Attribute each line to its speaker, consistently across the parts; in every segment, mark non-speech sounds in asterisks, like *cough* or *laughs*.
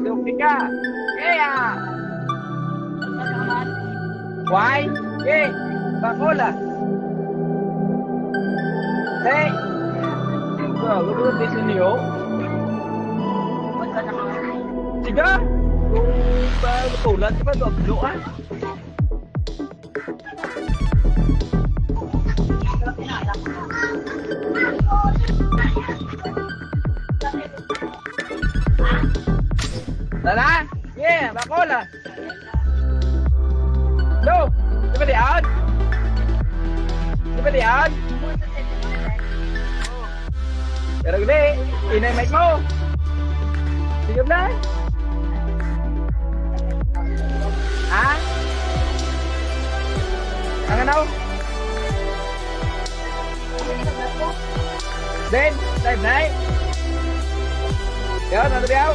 Speaker 1: Lupika. Yeah. Why? Eh, bakola. Hey. Wow, lu di sini yo. Tiga. Lupa betulan coba dua Rồi đó. Yeah, bà cô lên. Đâu
Speaker 2: Đi bên đi ơn
Speaker 1: Đi bên dạ đi ơn Để đừng đi. Đi này mày mô Đi giúp đấy. Hả? Ăn anh đâu? Đến, đây
Speaker 2: này. Nhớ
Speaker 1: nó đi
Speaker 3: đâu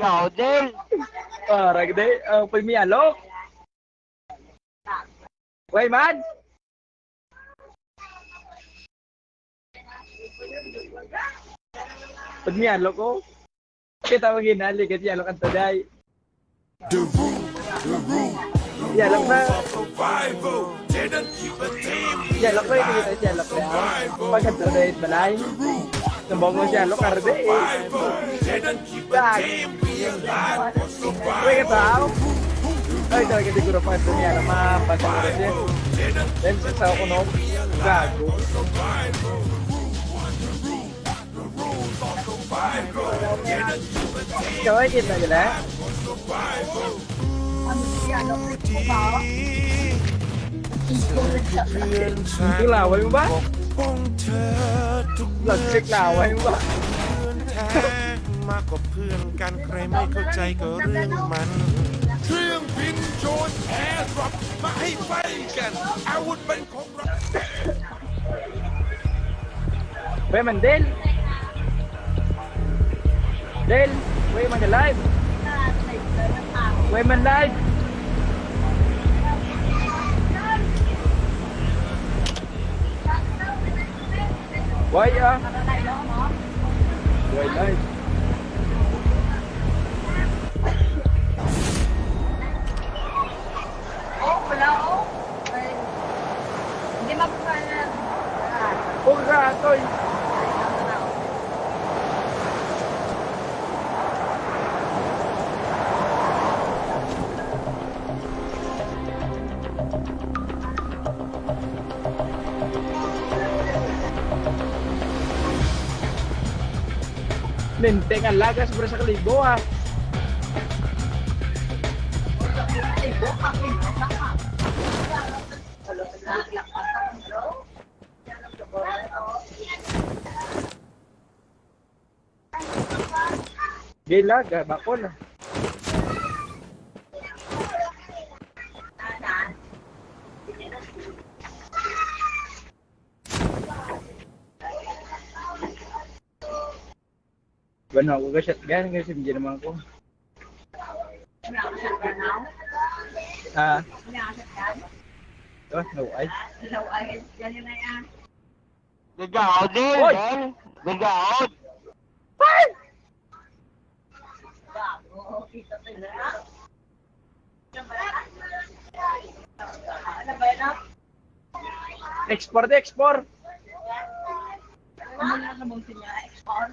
Speaker 3: Gaudel.
Speaker 1: Para gede ang pimialo. Wey man. Pimialo ko. Kita mo ginali kasi yalo kang taday.
Speaker 4: The room, the room.
Speaker 1: Yalo na. Yalo ko yung kita yalo ko. Pagkat taday balay. The room. Sembongo siya lo karde. Gue ketau. Ay, talaga di Guru Five niya na mapasa ko
Speaker 4: kasi.
Speaker 1: Then sa ako no, gago. Kawai kita gila. Chiếc lào
Speaker 4: với bác Lật chiếc lào với มากกว่าเพื่อนกันใครไม่เข้าใจก็เรื่องมัน เครื่องบินโจนแอร์ดรอปมาให้ไฟกันอาวุธเป็นของเรา
Speaker 1: เว้ยมันเดินเดินเว้ย
Speaker 2: มันจะไล่
Speaker 1: เว้ยมันไล่ quay á quay đây.
Speaker 2: Hãy
Speaker 1: subscribe cho kênh Ghiền Mì Gõ Để không bỏ lỡ Ninteng ang lagas bro sa kalibo ah. Gilaga, bako na. Bueno, ako ka shotgun kasi hindi naman ako. Ah, oh, no ay.
Speaker 3: Ikaw din.
Speaker 1: Hoy!
Speaker 3: Ben. Ikaw.
Speaker 2: Ano ba yan?
Speaker 1: Export, export.
Speaker 2: Ano na sa bungsi niya? Export?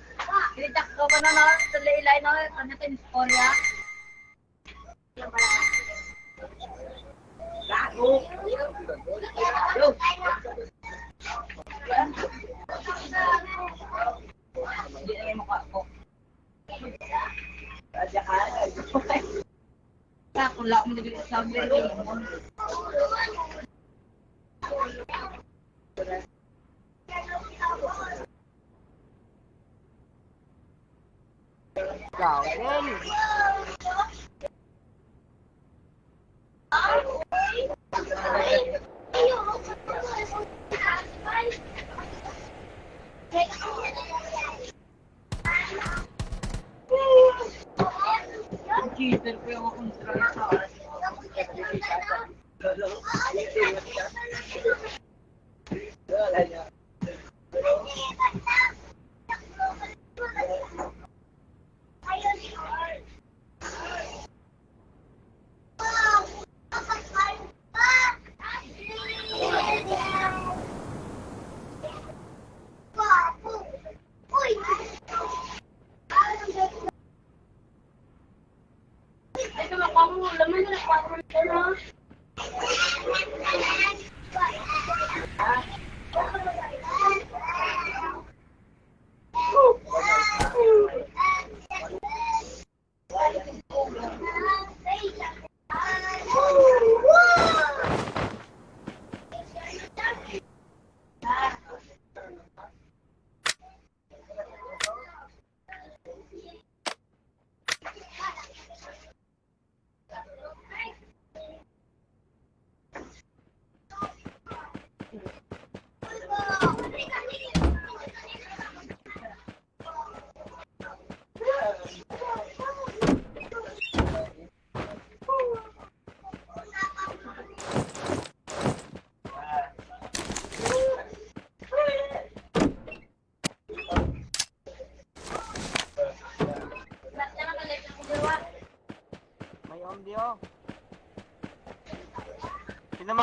Speaker 2: Kinitak ko pa na no? Sa laylay no? Ano ito yung storya? Gago! Yo! Hindi na ko. Radya ka. Kaya kung lahat mo thousand.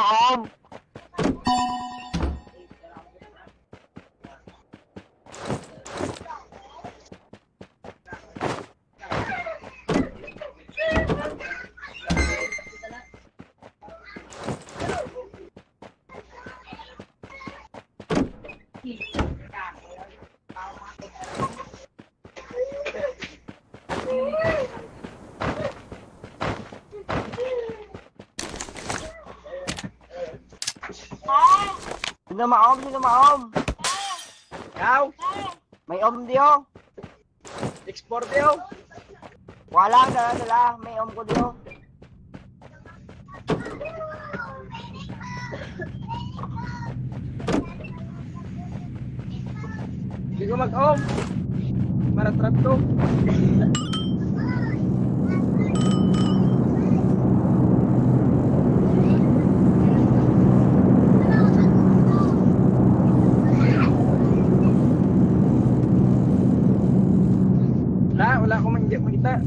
Speaker 2: home Sino ma-om? Sino ma-om?
Speaker 1: Ikaw,
Speaker 2: May om di
Speaker 1: export yun.
Speaker 2: Wala, dala dala. May om ko di oh.
Speaker 1: Hindi ko mag-om. Maratrat to. *laughs* Wala, wala akong mangya makita.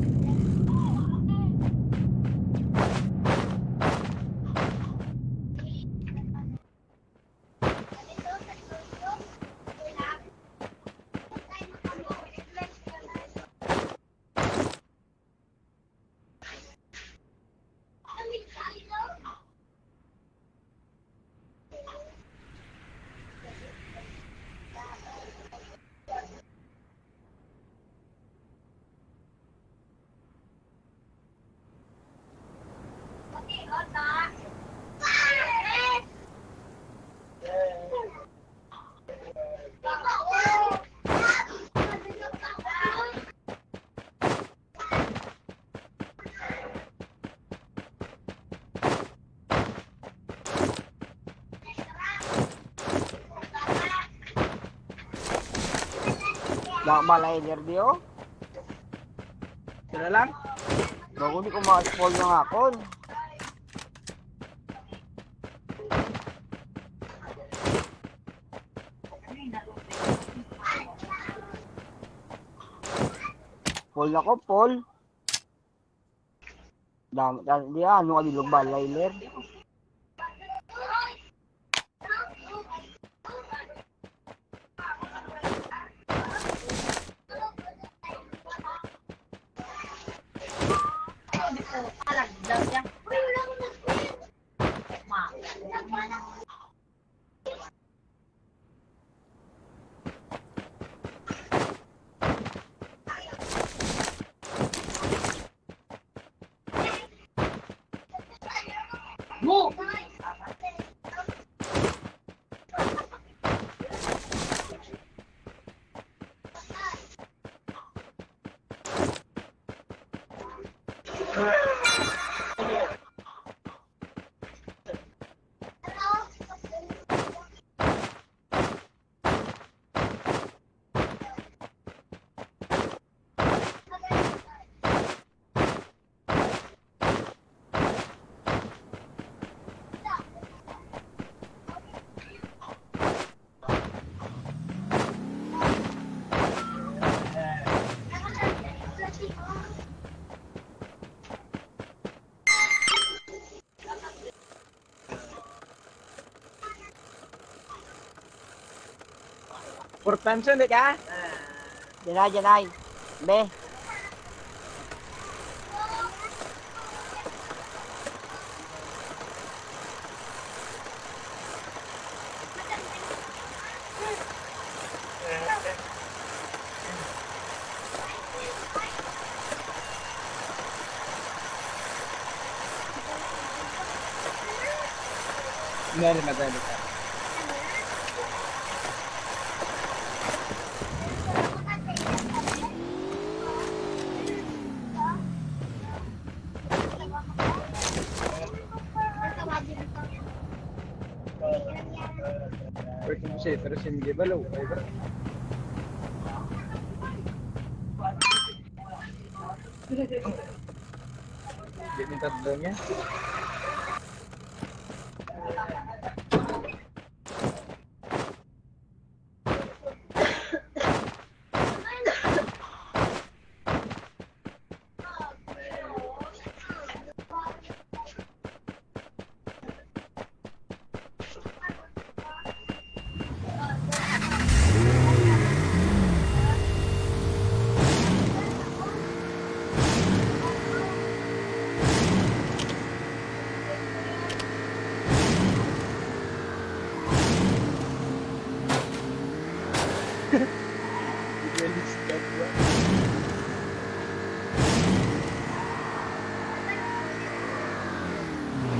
Speaker 2: Dak malayer di oh.
Speaker 1: Sila lang.
Speaker 2: Bago di ko ma-spoil ng akon. Paul ako, Paul. Dami, di ano ka dilog ba, Layler?
Speaker 1: Whoa! Por pensión de cá. Về đây, về đây. Bê. Nerede böyle? من جبل وغيبة jadi kita belumnya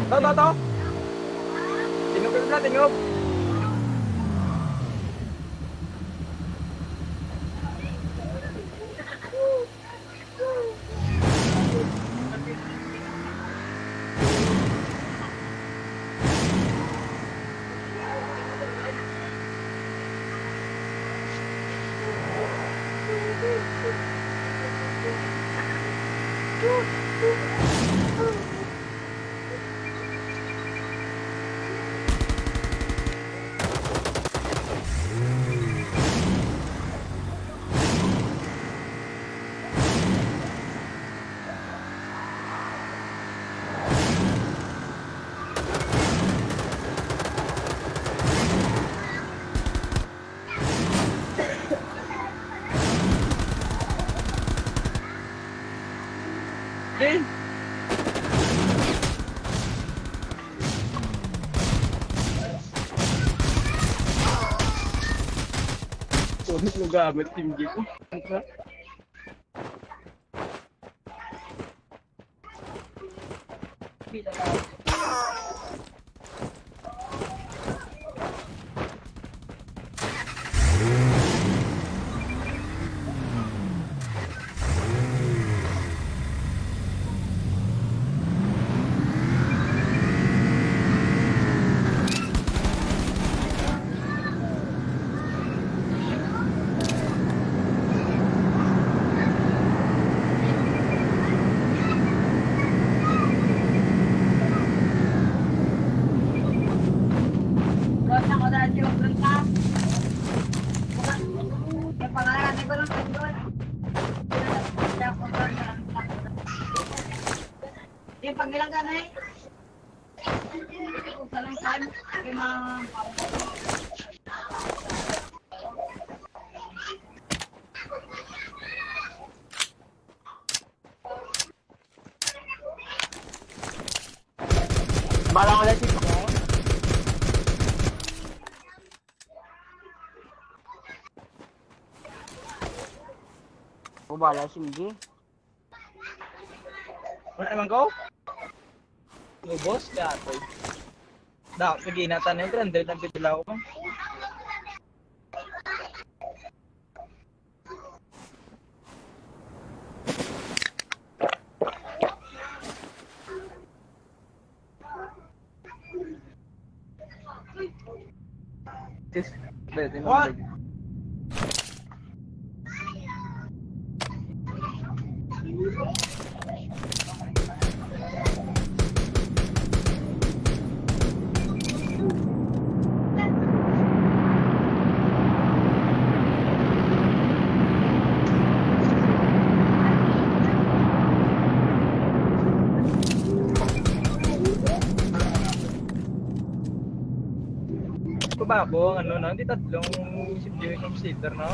Speaker 1: To, to! Tingog ka na, tingog!
Speaker 2: gua ambil tim gitu. Ako bala si MG.
Speaker 1: Wala naman ko? Lubos, katoy. Da, sige na tayo, grande lang pitula ko Ang ano no? Hindi tatlong situation sitter, no?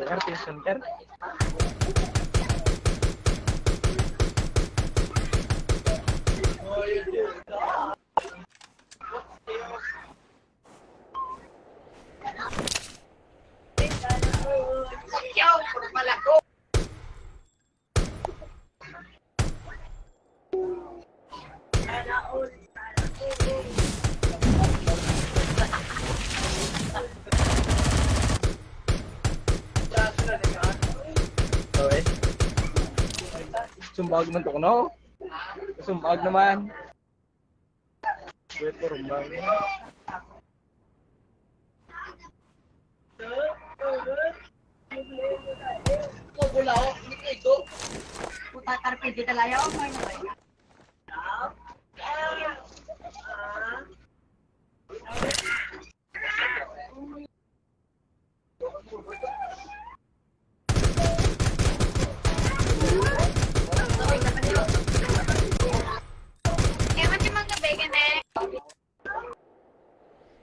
Speaker 1: lugar de sentar Sumbag man to no? Sumbag naman. Wait for rumbag.
Speaker 2: Puta tarpidi talaga ako ngayon na kayo. Eh, mati mga bacon eh.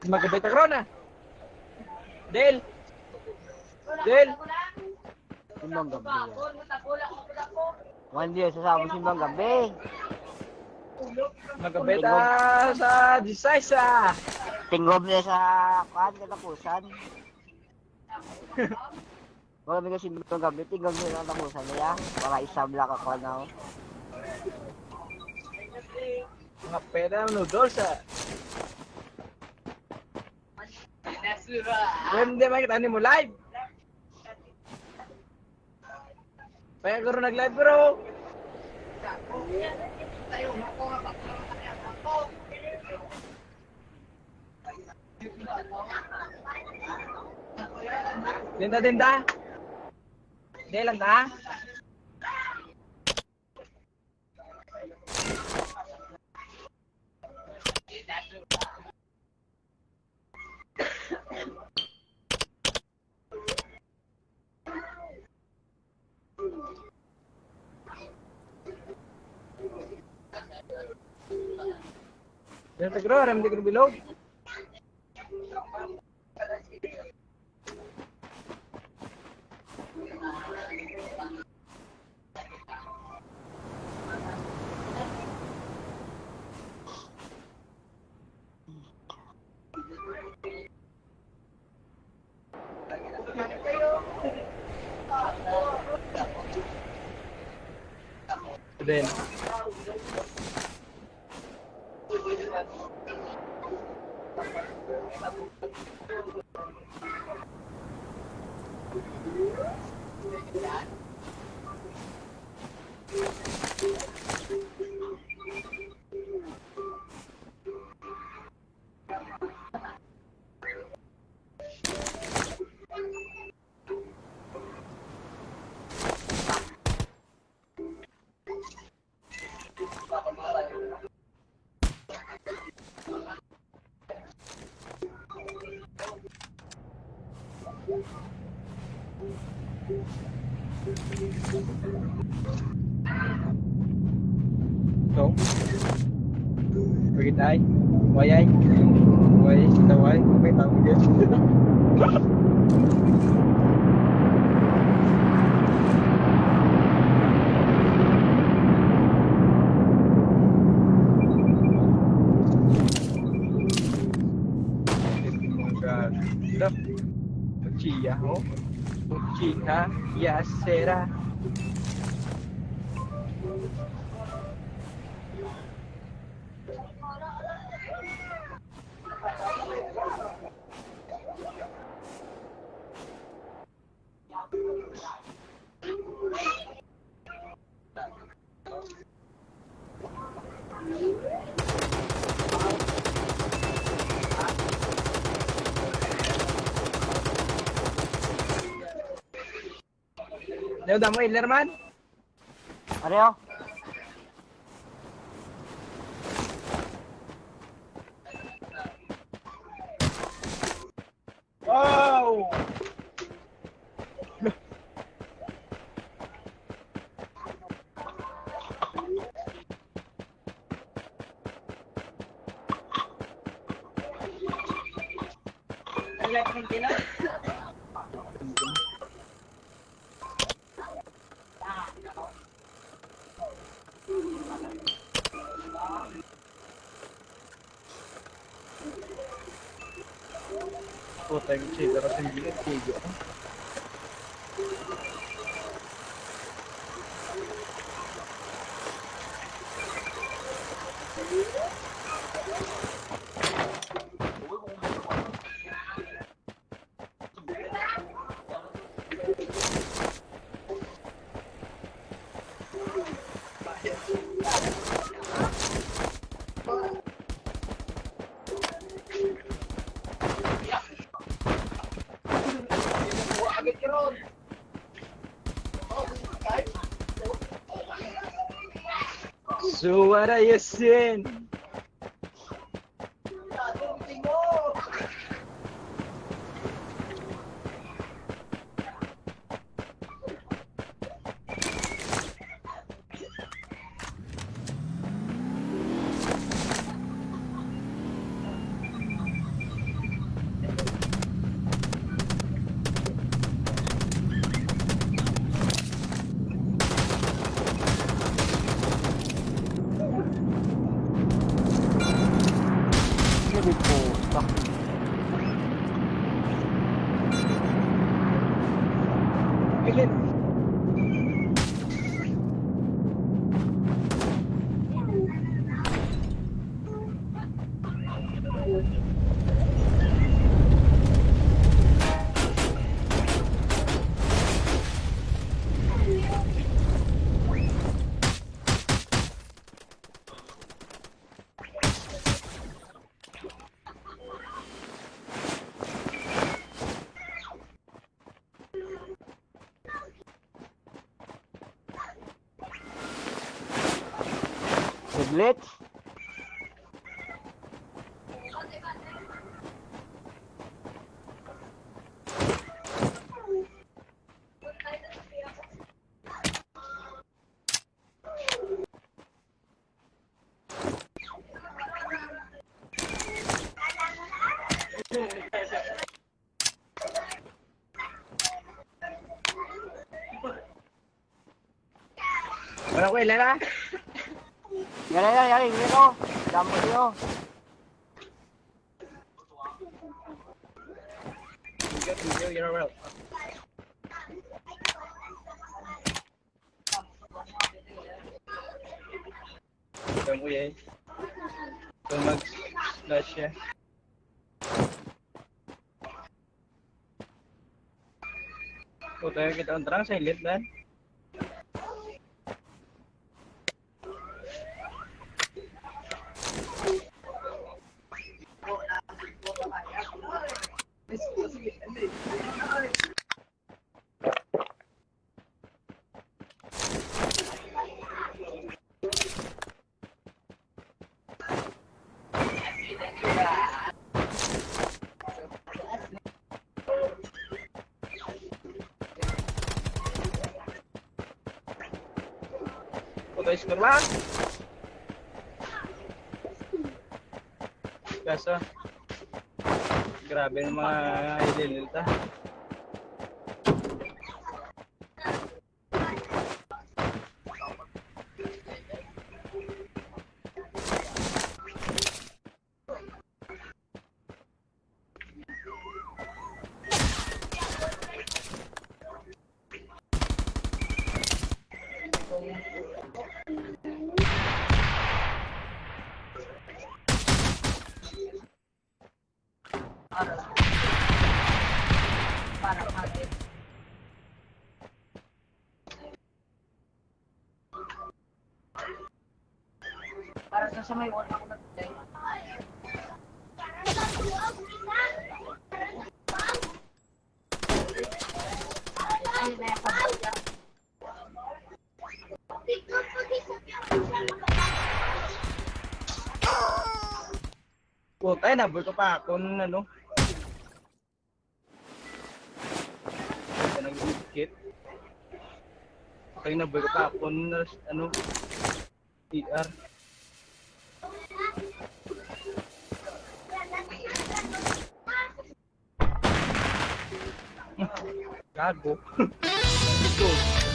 Speaker 1: Magkabay ta krona. Del. Del.
Speaker 3: Simbang gabi yan. One day, sasama simbang gabi.
Speaker 1: Ta sa Disaysa.
Speaker 3: Tinggob niya sa kan katapusan. Wala kasi simbang gabi, tinggob niya sa katapusan niya. Para isam lang ako na.
Speaker 1: Mga pera noodles ah. When di makita ni mo live. Kaya ko nag-live bro. Tinda tinda. Di lang ta. Yan ta gro, ram di ko bilog. Then, So, pergi tayo. Wayay. Wayay, kita wayay. Okay, tama din. God. *laughs* chica ya será. Leo, damo Hitler man? போட்டாங்க சரி இதெல்லாம் செஞ்சு So what are you saying? lettre. Bueno.
Speaker 2: Yan yan yan. Yan o. Damo niyo.
Speaker 1: You got video, you're well. Ito ko yan. Ito mag-slash yung kita ang terang silent man. Yung score lang. Kaso, grabe yung mga para kagit.
Speaker 2: Para sa sa may wala ako nag-play. Ay, may pag-play.
Speaker 1: Puta, eh, nabol ko pa ako nung ano. Nag-skit. Kaya nabol ko pa ako nung ano. ER. Gago. *laughs* Ito.